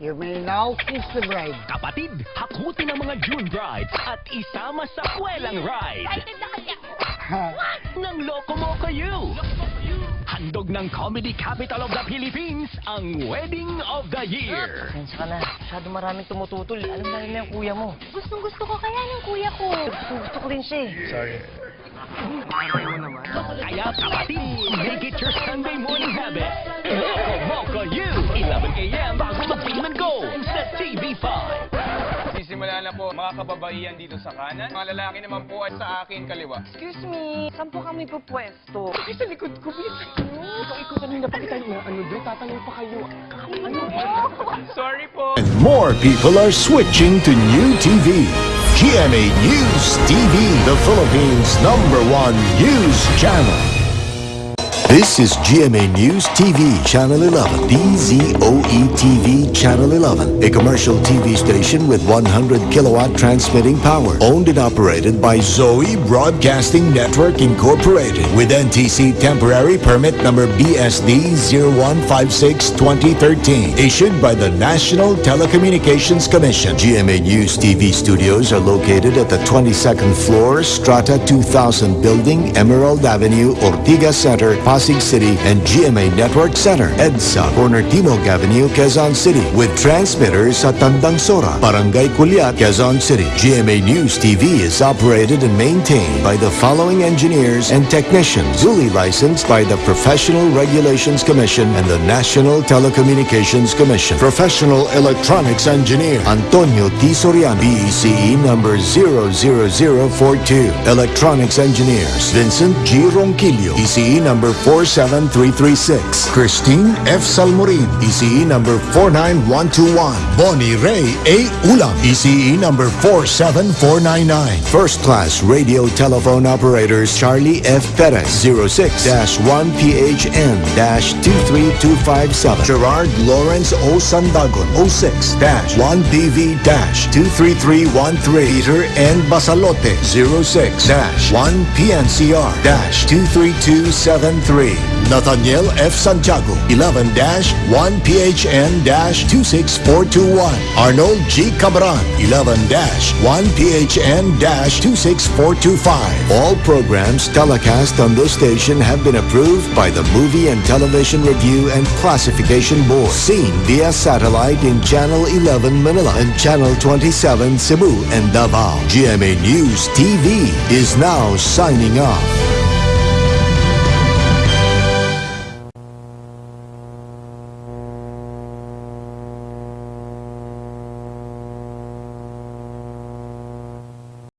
You may now kiss the bride. Kapatid, hakutin ang mga June brides at isama sa kwelang ride Excited na kasi ako. ng Locomoco U. Handog ng Comedy Capital of the Philippines ang Wedding of the Year. Pasensya ka na. Masyado maraming tumututol. Alam na na yung kuya mo. Gustong gusto ko kaya ng kuya ko. Gusto, gusto ko rin siya eh. Sorry. Kaya kapatid, make it your Sunday morning kababaihan dito sa kanan. Mga lalaki naman po ay sa akin kaliwa. Excuse me, saan po kami pupwesto? Ay, sa likod ko, please. Ikaw, ikaw kanina pa kita na ano doon, tatanong pa kayo. Ano Sorry po. And more people are switching to new TV. GMA News TV, the Philippines' number one news channel. This is GMA News TV, Channel 11, DZOE TV, Channel 11, a commercial TV station with 100 kilowatt transmitting power, owned and operated by Zoe Broadcasting Network Incorporated, with NTC temporary permit number BSD 0156-2013, issued by the National Telecommunications Commission. GMA News TV studios are located at the 22nd floor, Strata 2000 Building, Emerald Avenue, Ortigas Center, Pasig City, and GMA Network Center, EDSA, Corner Timog Avenue, Quezon City, with transmitters at Tandang Sora, Barangay Culiat, Quezon City. GMA News TV is operated and maintained by the following engineers and technicians, duly licensed by the Professional Regulations Commission and the National Telecommunications Commission. Professional Electronics Engineer, Antonio T. Soriano, PECE number 00042. Electronics Engineers, Vincent G. Ronquillo, ECE number 47336. Christine F. Salmorin, ECE number 49121. Bonnie Ray A. Ulam, ECE number 47499. First class radio telephone operators Charlie F. Perez, 06-1PHN-23257. Gerard Lawrence O. Sandagon, 06-1DV-23313. Peter N. Basalote, 06-1PNCR-23273. Nathaniel F. Santiago, 11-1PHN-26421. Arnold G. Cabran, 11-1PHN-26425. All programs telecast on this station have been approved by the Movie and Television Review and Classification Board. Seen via satellite in Channel 11 Manila and Channel 27 Cebu and Davao. GMA News TV is now signing off.